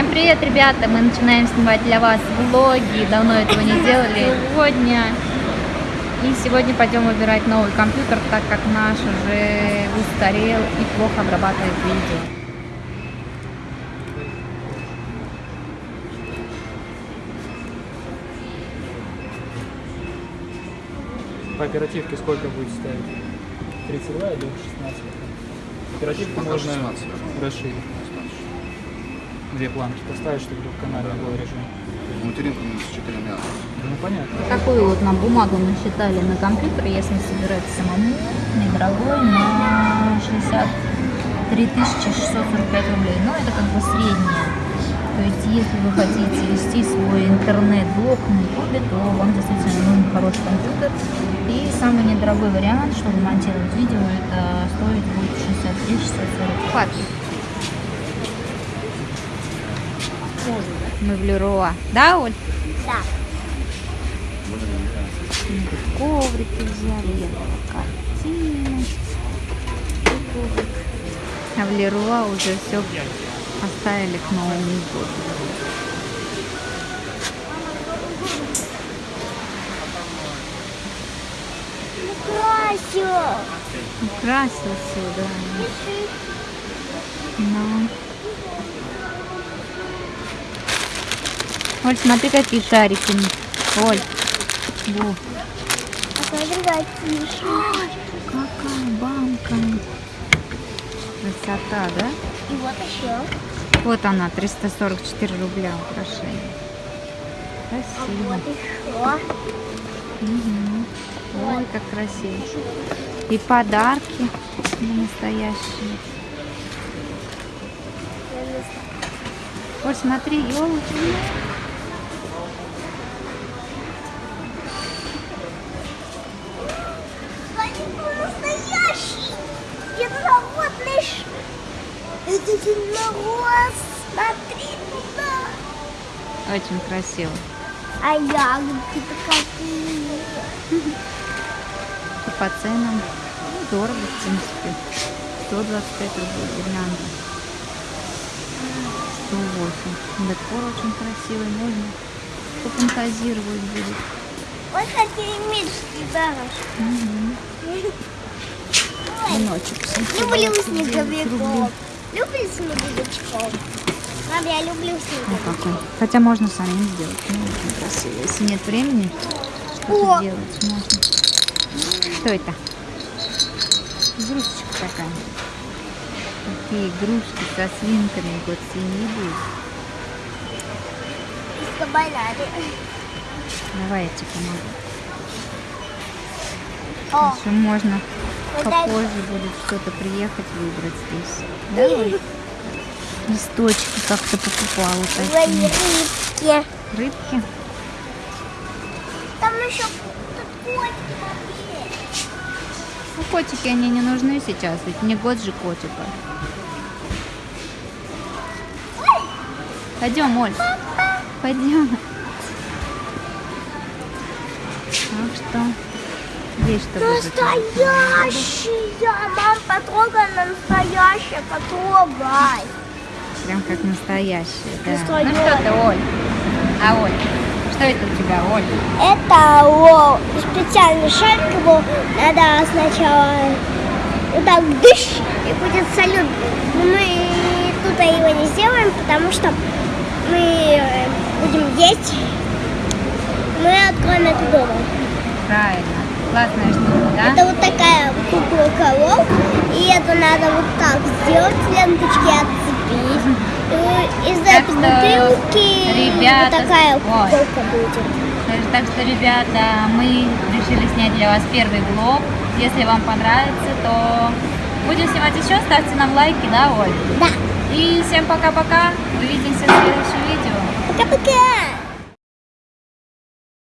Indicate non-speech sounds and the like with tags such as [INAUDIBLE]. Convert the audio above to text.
Всем привет, ребята! Мы начинаем снимать для вас влоги. Давно этого не делали. Сегодня. И сегодня пойдем выбирать новый компьютер, так как наш уже устарел и плохо обрабатывает видео. По оперативке сколько будет стоить? 32 или 16? Оперативку можно расширить. Две планки поставить, чтобы канале был режим. Материнку с четырьмя. Ну понятно. Такую вот на бумагу насчитали на компьютер, если собирать самому, недорогой, на 63 645 рублей. Но это как бы среднее. То есть, если вы хотите вести свой интернет-блог на YouTube, то вам действительно нужен хороший компьютер. И самый недорогой вариант, чтобы монтировать видео, это стоит будет 63 640 Хватит. Мы в Леруа. Да, Оль? Да. Коврики взяли, я картины. А в Леруа уже все оставили к Новому году. Красиво. Украсил все, да. Ну. Оль, смотри, какие шарики. Оль. Во, какая банка. Красота, да? И вот еще. Вот она, 344 рубля украшение. А Красиво. вот еще. Мгм. Ой, как красиво. И подарки настоящие. Вот смотри, елочки. Они был настоящий. Единородный. ш- Это единорос. Смотри туда. Очень красиво. А ягодки-то какие. И [LAUGHS] по ценам ну, дорого, в принципе. 125 рублей гирлянда. 108. Декор очень красивый, можно пофантазировать будет. Вот какие мечты, дорожки. Мгм. Веночек. Люблю 729 снеговиков. Люблю снеговичков. Мам, я люблю какой. Хотя можно самим сделать. Ну, очень красиво. Если нет времени что-то делать, можно. Что это? Игрушечка такая. Такие игрушки со свинками. Вот свиньи будет. С кабанами. Давай я тебе помогу. О, Еще можно. Попозже будет что-то приехать выбрать здесь. Давай. Листочки как-то покупала такие. рыбки. Рыбки. Там еще тут котики. Ну, котики, они не нужны сейчас, ведь не год же котика. Пойдем, Оль. Пойдем. Так что здесь что? Настоящая! Мам, потрогай на настоящее, потрогай. Прям как настоящие, да. Ну что ты, Оль? А, Оль, что это у тебя, Оль? Это о, специальный шарик его надо сначала вот так дыш и будет салют. Но мы тут его не сделаем, потому что мы э, будем есть. Мы откроем это дома. Правильно. Классная штука, да? Это вот такая кукла коров, и это надо вот так сделать, ленточки отцепить. И из Так этой что, бутылки ребята, вот такая куколка будет. Так что, ребята, мы решили снять для вас первый влог. Если вам понравится, то будем снимать еще. Ставьте нам лайки, да, Оль? Да. И всем пока-пока. Увидимся в следующем видео. Пока-пока.